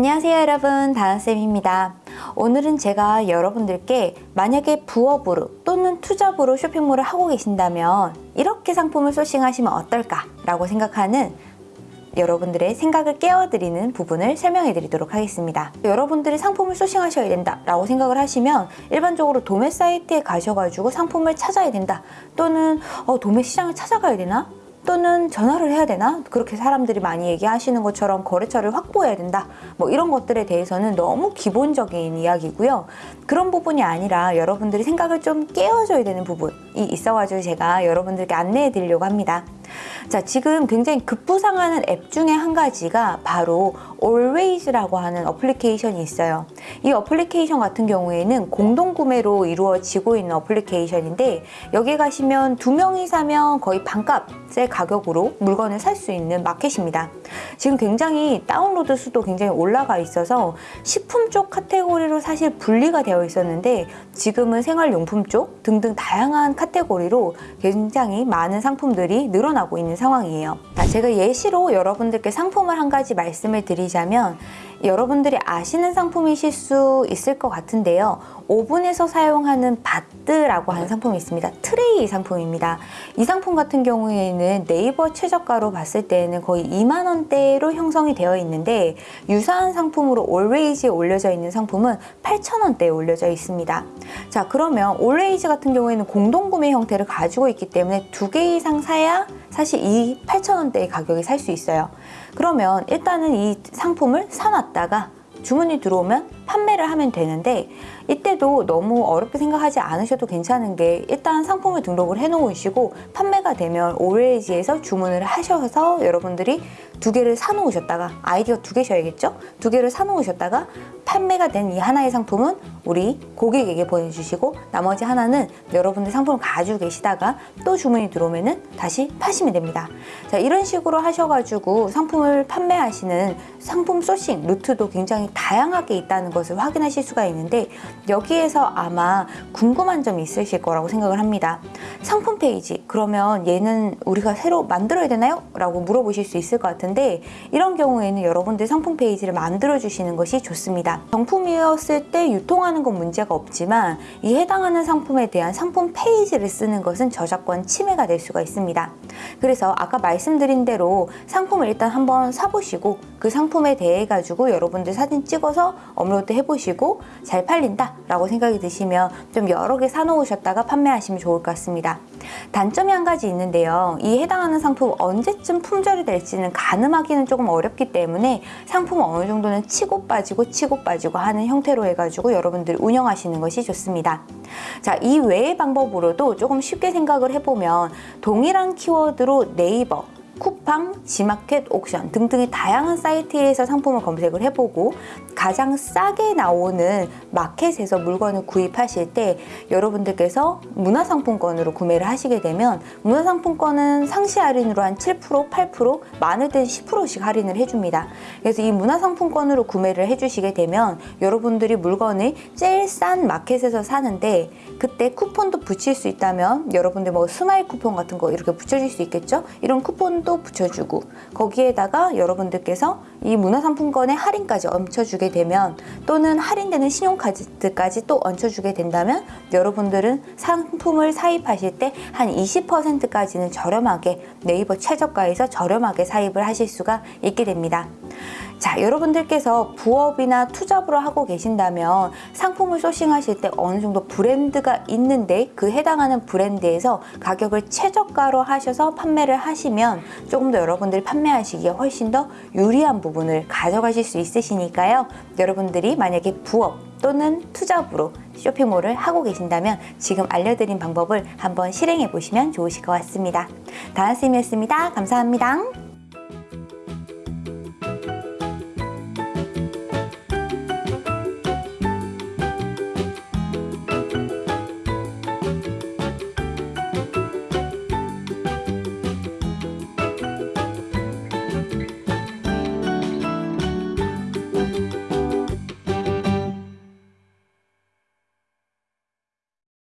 안녕하세요 여러분. 다은쌤입니다. 오늘은 제가 여러분들께 만약에 부업으로 또는 투잡으로 쇼핑몰을 하고 계신다면 이렇게 상품을 소싱하시면 어떨까 라고 생각하는 여러분들의 생각을 깨워드리는 부분을 설명해 드리도록 하겠습니다. 여러분들이 상품을 소싱하셔야 된다 라고 생각을 하시면 일반적으로 도매 사이트에 가셔가지고 상품을 찾아야 된다 또는 어, 도매 시장을 찾아가야 되나? 또는 전화를 해야 되나? 그렇게 사람들이 많이 얘기하시는 것처럼 거래처를 확보해야 된다. 뭐 이런 것들에 대해서는 너무 기본적인 이야기고요. 그런 부분이 아니라 여러분들이 생각을 좀 깨워줘야 되는 부분이 있어가지고 제가 여러분들께 안내해 드리려고 합니다. 자, 지금 굉장히 급부상하는 앱 중에 한 가지가 바로 Always라고 하는 어플리케이션이 있어요. 이 어플리케이션 같은 경우에는 공동구매로 이루어지고 있는 어플리케이션인데 여기 가시면 두 명이 사면 거의 반값의 가격으로 물건을 살 수 있는 마켓입니다. 지금 굉장히 다운로드 수도 굉장히 올라가 있어서 식품 쪽 카테고리로 사실 분리가 되어 있었는데 지금은 생활용품 쪽 등등 다양한 카테고리로 굉장히 많은 상품들이 늘어나 고 있는 상황이에요. 자, 제가 예시로 여러분들께 상품을 한 가지 말씀을 드리자면 여러분들이 아시는 상품이실 수 있을 것 같은데요. 오븐에서 사용하는 바트라고 하는 상품이 있습니다. 트레이 상품입니다. 이 상품 같은 경우에는 네이버 최저가로 봤을 때는 거의 2만 원대로 형성이 되어 있는데 유사한 상품으로 Always에 올려져 있는 상품은 8천 원대에 올려져 있습니다. 자 그러면 Always 같은 경우에는 공동구매 형태를 가지고 있기 때문에 두 개 이상 사야 사실 이 8천 원대의 가격에 살 수 있어요. 그러면 일단은 이 상품을 사놨다 가 주문이 들어오면 판매를 하면 되는데 이때도 너무 어렵게 생각하지 않으셔도 괜찮은 게 일단 상품을 등록을 해 놓으시고 판매가 되면 Always에서 주문을 하셔서 여러분들이 두 개를 사 놓으셨다가 아이디어 두 개셔야겠죠? 두 개를 사 놓으셨다가 판매가 된 이 하나의 상품은 우리 고객에게 보내주시고 나머지 하나는 여러분들 상품을 가지고 계시다가 또 주문이 들어오면은 다시 파시면 됩니다. 자 이런 식으로 하셔가지고 상품을 판매하시는 상품 소싱 루트도 굉장히 다양하게 있다는 것을 확인하실 수가 있는데 여기에서 아마 궁금한 점이 있으실 거라고 생각을 합니다. 상품 페이지 그러면 얘는 우리가 새로 만들어야 되나요? 라고 물어보실 수 있을 것 같은데 이런 경우에는 여러분들 상품 페이지를 만들어 주시는 것이 좋습니다. 정품이었을 때 유통하는 건 문제가 없지만 이 해당하는 상품에 대한 상품 페이지를 쓰는 것은 저작권 침해가 될 수가 있습니다. 그래서 아까 말씀드린 대로 상품을 일단 한번 사보시고 그 상품에 대해 가지고 여러분들 사진 찍어서 업로드 해보시고 잘 팔린다 라고 생각이 드시면 좀 여러 개 사놓으셨다가 판매하시면 좋을 것 같습니다. 단점이 한 가지 있는데요. 이 해당하는 상품 언제쯤 품절이 될지는 가늠하기는 조금 어렵기 때문에 상품은 어느 정도는 치고 빠지고 치고 빠지고 하는 형태로 해가지고 여러분들이 운영하시는 것이 좋습니다. 자, 이 외의 방법으로도 조금 쉽게 생각을 해보면 동일한 키워드로 네이버, 쿠팡, 지마켓, 옥션 등등의 다양한 사이트에서 상품을 검색을 해보고 가장 싸게 나오는 마켓에서 물건을 구입하실 때 여러분들께서 문화상품권으로 구매를 하시게 되면 문화상품권은 상시 할인으로 한 7%, 8%, 많을 때 10%씩 할인을 해줍니다. 그래서 이 문화상품권으로 구매를 해주시게 되면 여러분들이 물건을 제일 싼 마켓에서 사는데 그때 쿠폰도 붙일 수 있다면 여러분들 뭐 스마일 쿠폰 같은 거 이렇게 붙여줄 수 있겠죠? 이런 쿠폰도 붙여주고 거기에다가 여러분들께서 이 문화상품권의 할인까지 얹혀주게 되면 또는 할인되는 신용카드까지 또 얹혀주게 된다면 여러분들은 상품을 사입하실 때 한 20%까지는 저렴하게 네이버 최저가에서 저렴하게 사입을 하실 수가 있게 됩니다. 자 여러분들께서 부업이나 투잡으로 하고 계신다면 상품을 소싱하실 때 어느 정도 브랜드가 있는데 그 해당하는 브랜드에서 가격을 최저가로 하셔서 판매를 하시면 조금 더 여러분들이 판매하시기에 훨씬 더 유리한 부분을 가져가실 수 있으시니까요 여러분들이 만약에 부업 또는 투잡으로 쇼핑몰을 하고 계신다면 지금 알려드린 방법을 한번 실행해 보시면 좋으실 것 같습니다. 다은쌤이었습니다. 감사합니다.